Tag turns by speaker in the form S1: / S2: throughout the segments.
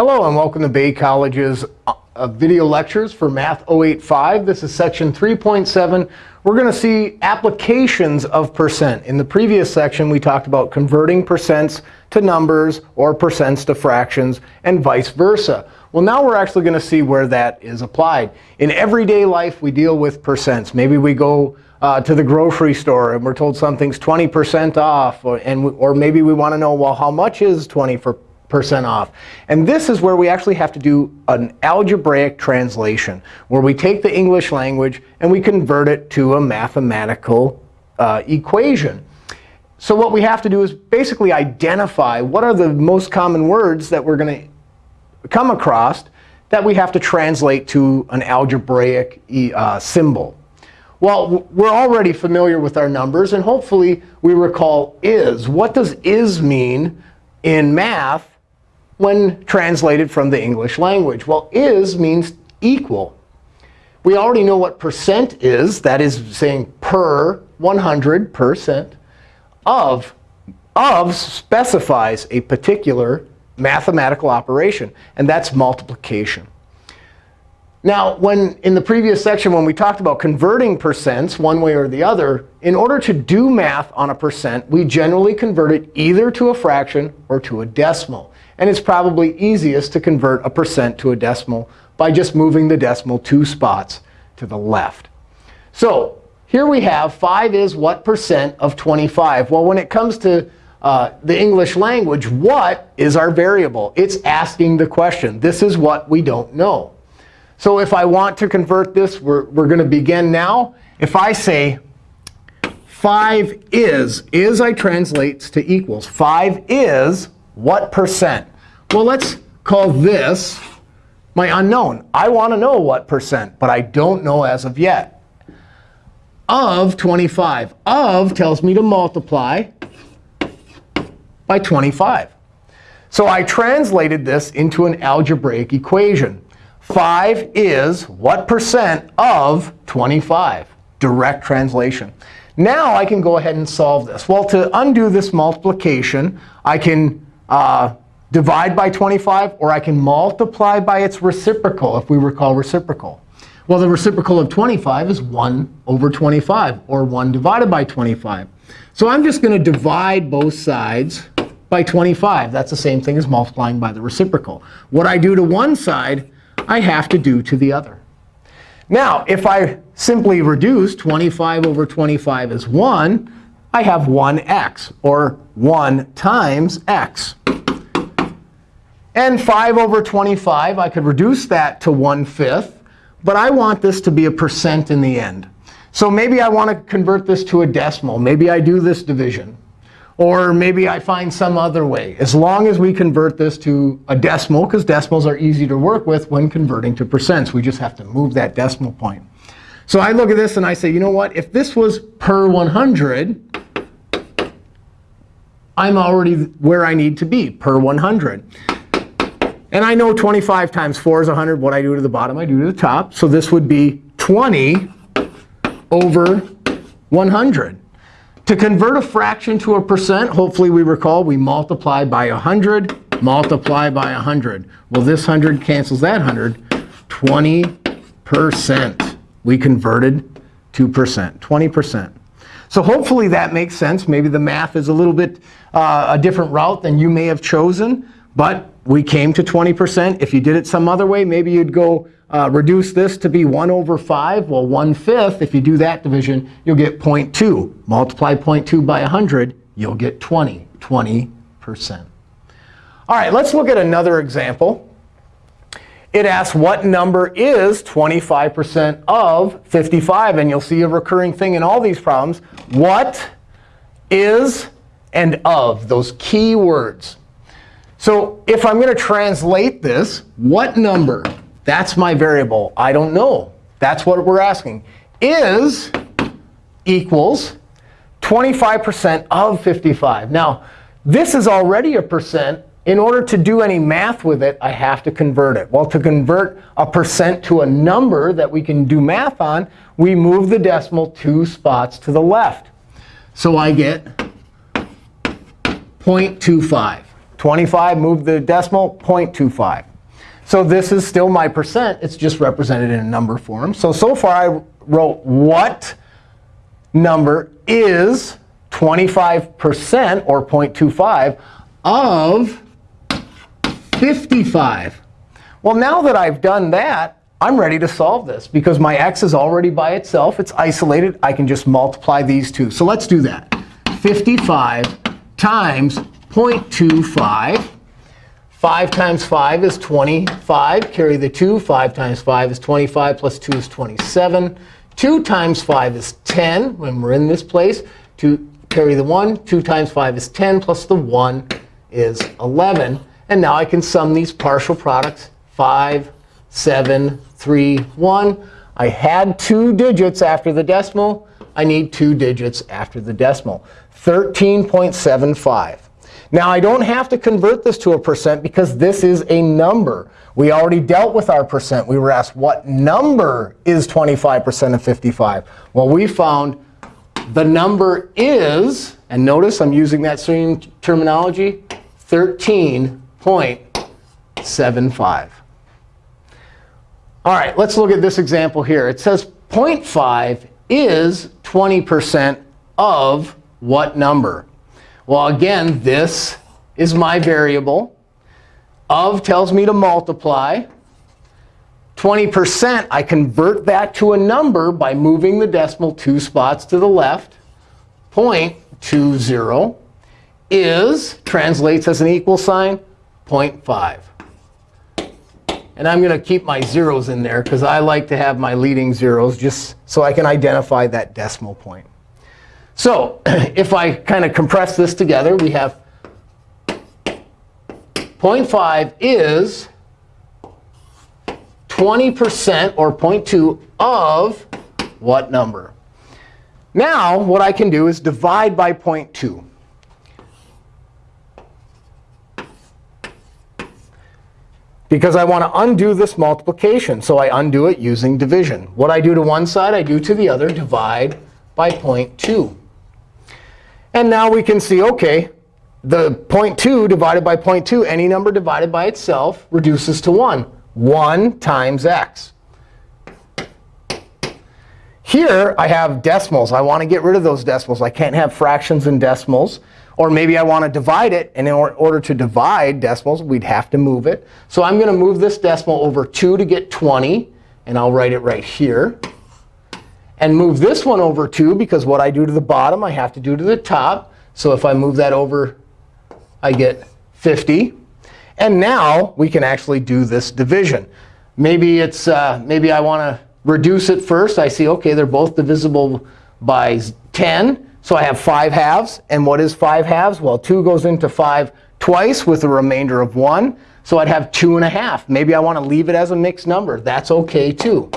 S1: Hello, and welcome to Bay College's uh, video lectures for Math 085. This is section 3.7. We're going to see applications of percent. In the previous section, we talked about converting percents to numbers or percents to fractions and vice versa. Well, now we're actually going to see where that is applied. In everyday life, we deal with percents. Maybe we go uh, to the grocery store and we're told something's 20% off. Or, and, or maybe we want to know, well, how much is 20% off? And this is where we actually have to do an algebraic translation, where we take the English language and we convert it to a mathematical uh, equation. So what we have to do is basically identify what are the most common words that we're going to come across that we have to translate to an algebraic uh, symbol. Well, we're already familiar with our numbers, and hopefully we recall is. What does is mean in math when translated from the English language? Well, is means equal. We already know what percent is. That is saying per 100 percent of. Of specifies a particular mathematical operation, and that's multiplication. Now, when in the previous section, when we talked about converting percents one way or the other, in order to do math on a percent, we generally convert it either to a fraction or to a decimal. And it's probably easiest to convert a percent to a decimal by just moving the decimal two spots to the left. So here we have 5 is what percent of 25? Well, when it comes to uh, the English language, what is our variable? It's asking the question. This is what we don't know. So if I want to convert this, we're, we're going to begin now. If I say 5 is, is I translates to equals. 5 is what percent? Well, let's call this my unknown. I want to know what percent, but I don't know as of yet. Of 25. Of tells me to multiply by 25. So I translated this into an algebraic equation. 5 is what percent of 25? Direct translation. Now I can go ahead and solve this. Well, to undo this multiplication, I can uh, divide by 25, or I can multiply by its reciprocal, if we recall reciprocal. Well, the reciprocal of 25 is 1 over 25, or 1 divided by 25. So I'm just going to divide both sides by 25. That's the same thing as multiplying by the reciprocal. What I do to one side, I have to do to the other. Now, if I simply reduce 25 over 25 as 1, I have 1x, or 1 times x. And 5 over 25, I could reduce that to 1 fifth. But I want this to be a percent in the end. So maybe I want to convert this to a decimal. Maybe I do this division. Or maybe I find some other way. As long as we convert this to a decimal, because decimals are easy to work with when converting to percents. We just have to move that decimal point. So I look at this and I say, you know what? If this was per 100, I'm already where I need to be, per 100. And I know 25 times 4 is 100. What I do to the bottom, I do to the top. So this would be 20 over 100. To convert a fraction to a percent, hopefully we recall we multiply by 100, multiply by 100. Well, this 100 cancels that 100. 20%. We converted to percent, 20%. So hopefully that makes sense. Maybe the math is a little bit uh, a different route than you may have chosen. But we came to 20%. If you did it some other way, maybe you'd go uh, reduce this to be 1 over 5. Well, 1 fifth, if you do that division, you'll get 0.2. Multiply 0.2 by 100, you'll get 20, 20%. All right, let's look at another example. It asks what number is 25% of 55. And you'll see a recurring thing in all these problems. What is and of, those key words. So if I'm going to translate this, what number? That's my variable. I don't know. That's what we're asking. Is equals 25% of 55. Now, this is already a percent. In order to do any math with it, I have to convert it. Well, to convert a percent to a number that we can do math on, we move the decimal two spots to the left. So I get 0.25. 25, move the decimal, 0.25. So this is still my percent. It's just represented in a number form. So, so far I wrote what number is 25% or 0.25 of 55. Well, now that I've done that, I'm ready to solve this. Because my x is already by itself. It's isolated. I can just multiply these two. So let's do that. 55 times 0.25. 5 times 5 is 25. Carry the 2. 5 times 5 is 25 plus 2 is 27. 2 times 5 is 10 when we're in this place. 2 carry the 1. 2 times 5 is 10 plus the 1 is 11. And now I can sum these partial products. 5, 7, 3, 1. I had two digits after the decimal. I need two digits after the decimal. 13.75. Now, I don't have to convert this to a percent because this is a number. We already dealt with our percent. We were asked, what number is 25% of 55? Well, we found the number is, and notice I'm using that same terminology, 13.75. All right, let's look at this example here. It says 0.5 is 20% of what number? Well, again, this is my variable. Of tells me to multiply. 20%, I convert that to a number by moving the decimal two spots to the left. 0.20 is, translates as an equal sign, 0.5. And I'm going to keep my zeros in there because I like to have my leading zeros just so I can identify that decimal point. So if I kind of compress this together, we have 0.5 is 20% or 0.2 of what number? Now, what I can do is divide by 0.2. Because I want to undo this multiplication. So I undo it using division. What I do to one side, I do to the other, divide by 0.2. And now we can see, OK, the 0.2 divided by 0.2, any number divided by itself reduces to 1. 1 times x. Here, I have decimals. I want to get rid of those decimals. I can't have fractions and decimals. Or maybe I want to divide it. And in order to divide decimals, we'd have to move it. So I'm going to move this decimal over 2 to get 20. And I'll write it right here. And move this one over 2, because what I do to the bottom, I have to do to the top. So if I move that over, I get 50. And now we can actually do this division. Maybe it's uh, maybe I want to reduce it first. I see, OK, they're both divisible by 10. So I have 5 halves. And what is 5 halves? Well, 2 goes into 5 twice with a remainder of 1. So I'd have 2 and a half. Maybe I want to leave it as a mixed number. That's OK, too.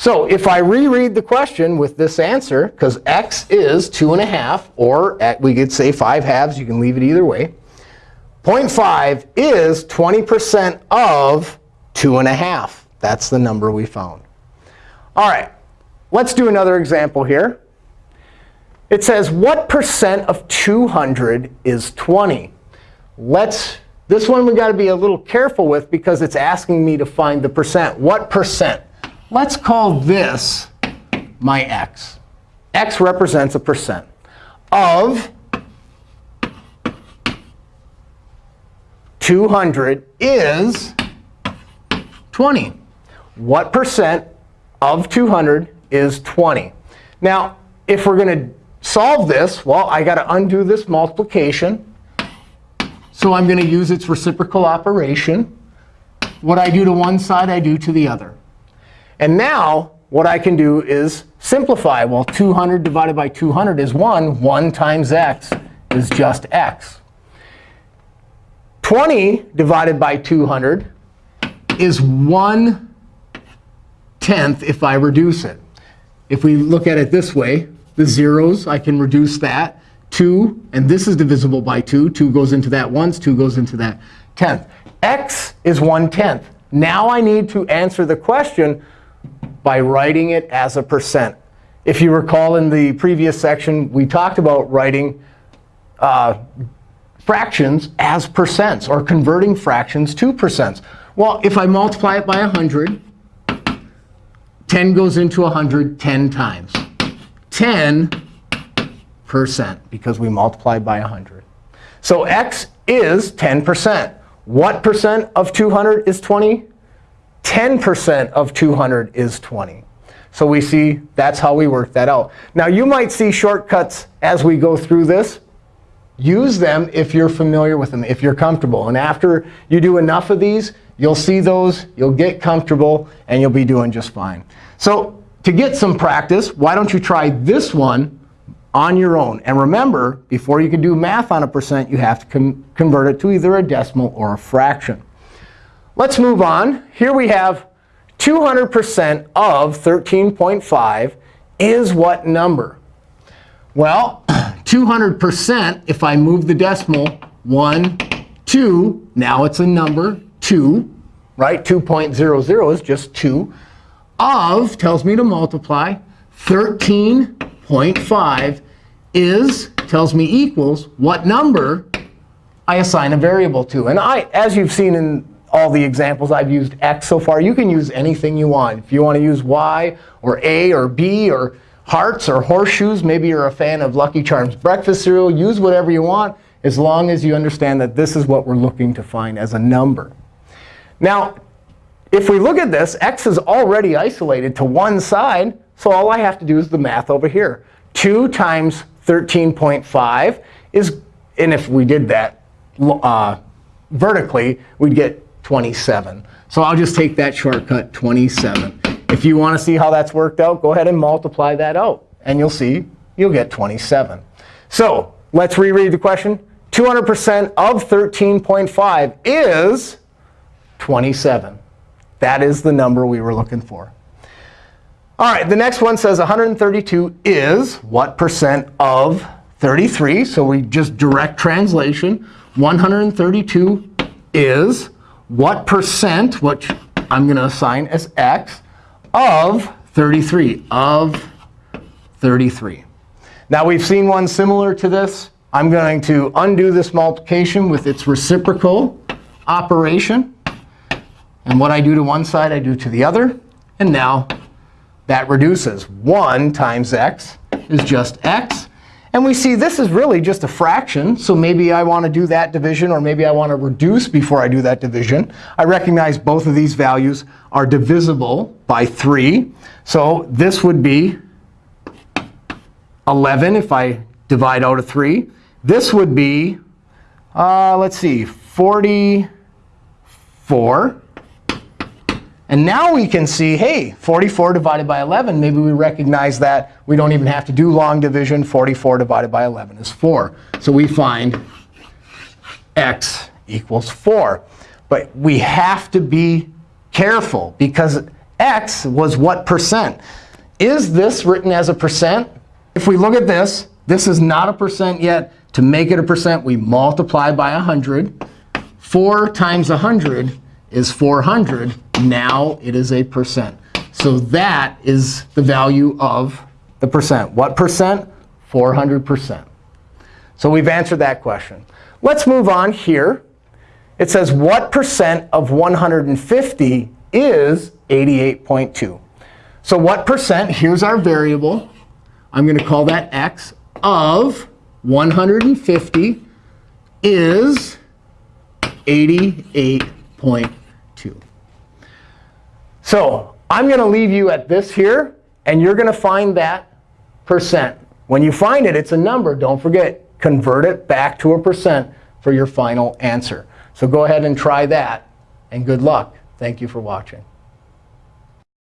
S1: So if I reread the question with this answer, because x is 2 and a half, or we could say 5 halves. You can leave it either way. 0.5 is 20% of 2.5. That's the number we found. All right, let's do another example here. It says, what percent of 200 is 20? Let's, this one we've got to be a little careful with because it's asking me to find the percent. What percent? Let's call this my x. x represents a percent of 200 is 20. What percent of 200 is 20? Now, if we're going to solve this, well, I got to undo this multiplication. So I'm going to use its reciprocal operation. What I do to one side, I do to the other. And now what I can do is simplify. Well, 200 divided by 200 is 1. 1 times x is just x. 20 divided by 200 is 1 tenth if I reduce it. If we look at it this way, the zeros, I can reduce that. 2, and this is divisible by 2. 2 goes into that once. 2 goes into that tenth. x is 1 tenth. Now I need to answer the question by writing it as a percent. If you recall in the previous section, we talked about writing uh, fractions as percents or converting fractions to percents. Well, if I multiply it by 100, 10 goes into 100 10 times. 10% because we multiplied by 100. So x is 10%. What percent of 200 is 20? 10% of 200 is 20. So we see that's how we work that out. Now, you might see shortcuts as we go through this. Use them if you're familiar with them, if you're comfortable. And after you do enough of these, you'll see those, you'll get comfortable, and you'll be doing just fine. So to get some practice, why don't you try this one on your own? And remember, before you can do math on a percent, you have to convert it to either a decimal or a fraction. Let's move on. Here we have 200% of 13.5 is what number? Well, 200%, if I move the decimal, 1, 2, now it's a number, 2, right? 2.00 is just 2. Of tells me to multiply. 13.5 is, tells me equals, what number I assign a variable to. And I, as you've seen in all the examples I've used x so far. You can use anything you want. If you want to use y or a or b or hearts or horseshoes, maybe you're a fan of Lucky Charms breakfast cereal, use whatever you want as long as you understand that this is what we're looking to find as a number. Now, if we look at this, x is already isolated to one side. So all I have to do is the math over here. 2 times 13.5 is, and if we did that uh, vertically, we'd get 27. So I'll just take that shortcut, 27. If you want to see how that's worked out, go ahead and multiply that out. And you'll see you'll get 27. So let's reread the question. 200% of 13.5 is 27. That is the number we were looking for. All right, the next one says 132 is what percent of 33? So we just direct translation. 132 is what percent, which I'm going to assign as x, of 33, of 33. Now, we've seen one similar to this. I'm going to undo this multiplication with its reciprocal operation. And what I do to one side, I do to the other. And now that reduces. 1 times x is just x. And we see this is really just a fraction. So maybe I want to do that division, or maybe I want to reduce before I do that division. I recognize both of these values are divisible by 3. So this would be 11 if I divide out a 3. This would be, uh, let's see, 44. And now we can see, hey, 44 divided by 11, maybe we recognize that we don't even have to do long division. 44 divided by 11 is 4. So we find x equals 4. But we have to be careful, because x was what percent? Is this written as a percent? If we look at this, this is not a percent yet. To make it a percent, we multiply by 100. 4 times 100 is 400. Now it is a percent. So that is the value of the percent. What percent? 400%. So we've answered that question. Let's move on here. It says, what percent of 150 is 88.2? So what percent? Here's our variable. I'm going to call that x of 150 is 88.2. So I'm going to leave you at this here. And you're going to find that percent. When you find it, it's a number. Don't forget, convert it back to a percent for your final answer. So go ahead and try that. And good luck. Thank you for watching.